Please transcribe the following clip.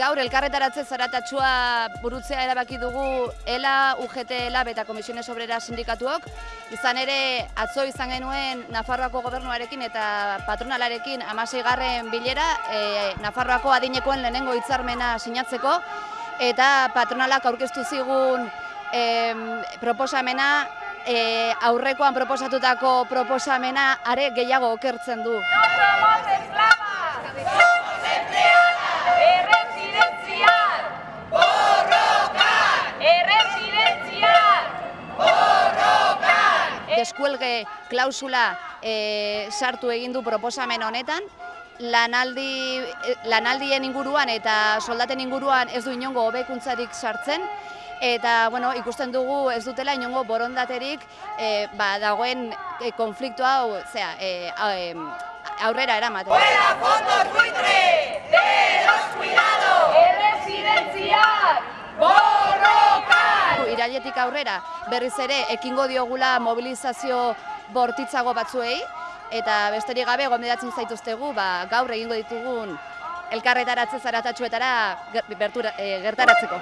elkarretaratze zaratatxua burutzea erabaki dugu ELA, UGT, ELAB eta Komisiones Obrera sindikatuok. Izan ere, atzo izan genuen Nafarroako gobernuarekin eta patronalarekin amasei garren bilera, e, Nafarroako adinekoen lehenengo hitzarmena sinatzeko, eta patronalak aurkeztu zigun em, proposamena, e, aurrekoan proposatutako proposamena are gehiago okertzen du. Deskuelge klausula e, sartu egin du proposamen honetan, lanaldi, e, lanaldien inguruan eta soldaten inguruan ez du inongo hobekuntzarik sartzen, eta bueno, ikusten dugu ez dutela inongo borondaterik e, ba, dagoen e, konfliktu hau zera, e, aurrera eramaten. Fuera fondos buitre irailetik aurrera berriz ere ekingo diogula mobilizazio bortitzago batzuei eta besterik gabe gomendatzen zaituztegu ba, gaur egingo ditugun elkarretaratze zaratatxuetara eh, gertaratzeko.